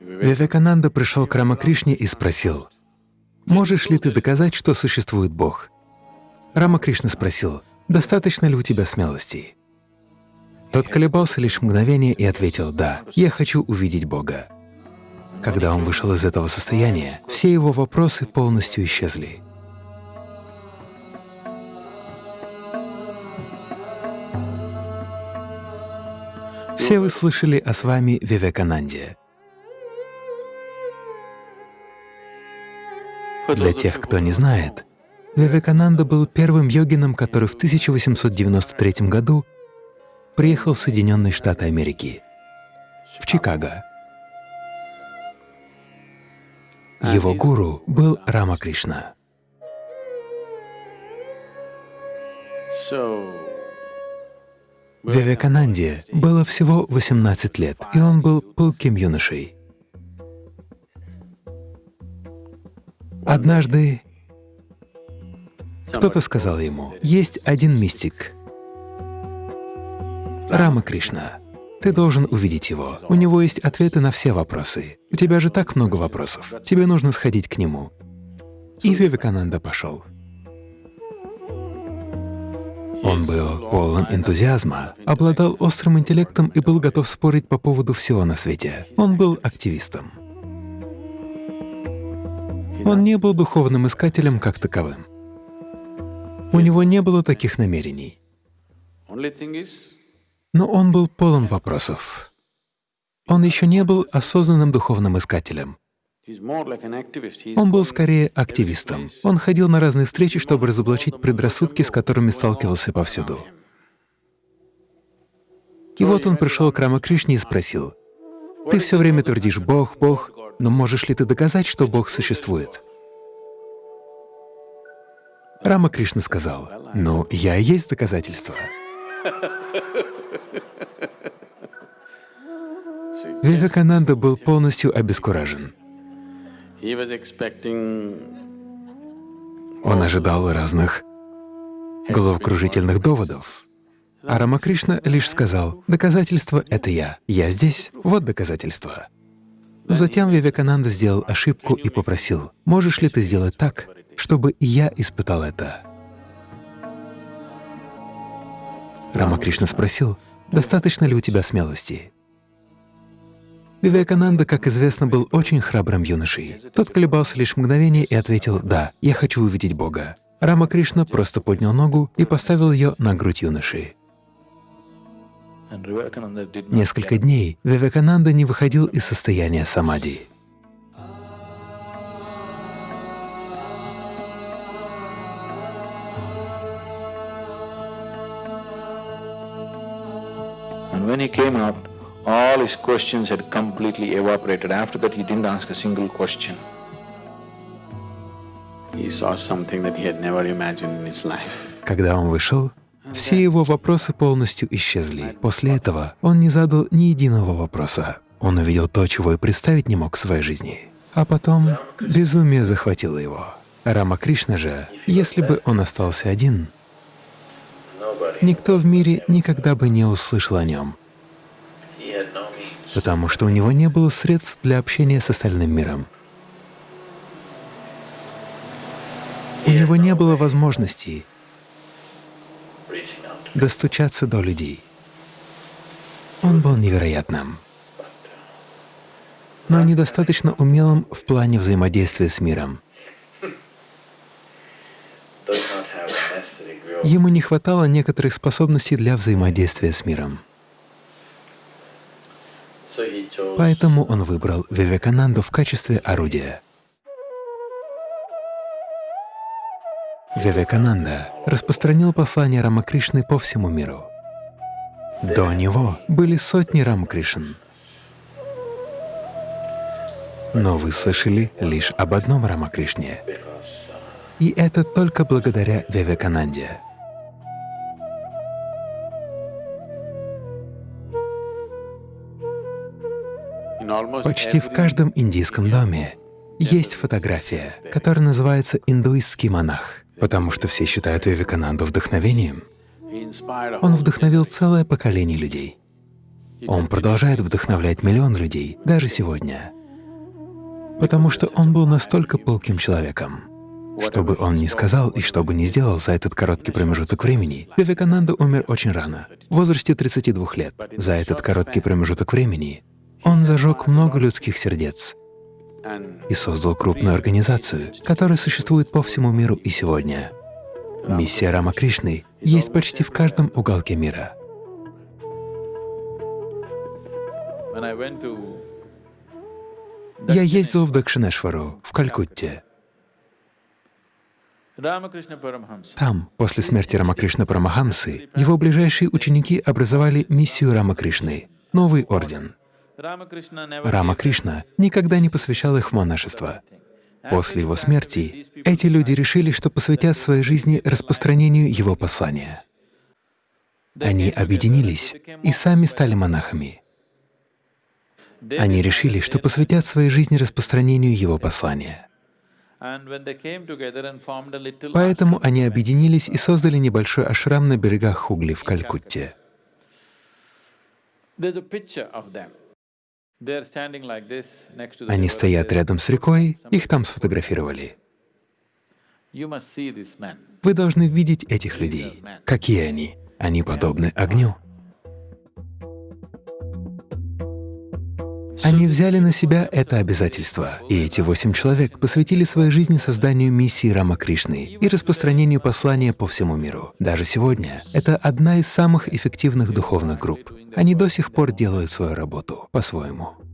Вивекананда пришел к Рамакришне и спросил, «Можешь ли ты доказать, что существует Бог?» Рамакришна спросил, «Достаточно ли у тебя смелости?» Тот колебался лишь мгновение и ответил, «Да, я хочу увидеть Бога». Когда он вышел из этого состояния, все его вопросы полностью исчезли. Все вы слышали о с вами Вивекананде. Для тех, кто не знает, Вивекананда был первым йогином, который в 1893 году приехал в Соединенные Штаты Америки, в Чикаго. Его гуру был Рама Кришна. Вивекананде было всего 18 лет, и он был пылким юношей. Однажды кто-то сказал ему, есть один мистик, Рама Кришна. Ты должен увидеть его. У него есть ответы на все вопросы. У тебя же так много вопросов. Тебе нужно сходить к нему. И Вивекананда пошел. Он был полон энтузиазма, обладал острым интеллектом и был готов спорить по поводу всего на свете. Он был активистом. Он не был духовным искателем как таковым. У него не было таких намерений. Но он был полон вопросов. Он еще не был осознанным духовным искателем. Он был скорее активистом. Он ходил на разные встречи, чтобы разоблачить предрассудки, с которыми сталкивался повсюду. И вот он пришел к Рамакришне и спросил, «Ты все время твердишь «Бог, Бог», но можешь ли ты доказать, что Бог существует?» Рама Кришна сказал, «Ну, я и есть доказательство». Вивекананда был полностью обескуражен. Он ожидал разных головокружительных доводов. А Рамакришна лишь сказал, «Доказательство — это я. Я здесь. Вот доказательство». Затем Вивекананда сделал ошибку и попросил, «Можешь ли ты сделать так, чтобы я испытал это?» Рамакришна спросил, «Достаточно ли у тебя смелости?» Вивекананда, как известно, был очень храбрым юношей. Тот колебался лишь мгновение и ответил «Да, я хочу увидеть Бога». Рама Кришна просто поднял ногу и поставил ее на грудь юноши. Несколько дней Вивекананда не выходил из состояния самади. And when he came out, all his questions had completely evaporated. After that, he didn't ask a single question. He saw something that he had never imagined in his life. Когда он вышел, все его вопросы полностью исчезли. После этого он не задал ни единого вопроса. Он увидел то, чего и представить не мог в своей жизни. А потом безумие захватило его. Рама Кришна же, если бы он остался один, никто в мире никогда бы не услышал о нем потому что у него не было средств для общения с остальным миром. У него не было возможности достучаться до людей. Он был невероятным, но недостаточно умелым в плане взаимодействия с миром. Ему не хватало некоторых способностей для взаимодействия с миром. Поэтому он выбрал Вивекананду в качестве орудия. Вивекананда распространил послание Рамакришны по всему миру. До него были сотни Рамакришн. Но вы слышали лишь об одном Рамакришне. И это только благодаря Вивекананде. Почти в каждом индийском доме есть фотография, которая называется «Индуистский монах», потому что все считают Вивекананду вдохновением. Он вдохновил целое поколение людей. Он продолжает вдохновлять миллион людей даже сегодня, потому что он был настолько пылким человеком. Что бы он ни сказал и что бы ни сделал за этот короткий промежуток времени, Вивекананда умер очень рано, в возрасте 32 лет. За этот короткий промежуток времени он зажег много людских сердец и создал крупную организацию, которая существует по всему миру и сегодня. Миссия Рама Кришны есть почти в каждом уголке мира. Я ездил в Дакшинешвару, в Калькутте. Там, после смерти Рамакришны Парамахамсы, его ближайшие ученики образовали миссию Рамакришны, новый орден. Рамакришна никогда не посвящал их в монашество. После его смерти эти люди решили, что посвятят своей жизни распространению его послания. Они объединились и сами стали монахами. Они решили, что посвятят своей жизни распространению его послания. Поэтому они объединились и создали небольшой ашрам на берегах Хугли в Калькутте. Они стоят рядом с рекой, их там сфотографировали. Вы должны видеть этих людей. Какие они? Они подобны огню. Они взяли на себя это обязательство, и эти восемь человек посвятили своей жизни созданию миссии Рама Кришны и распространению послания по всему миру. Даже сегодня это одна из самых эффективных духовных групп. Они до сих пор делают свою работу по-своему.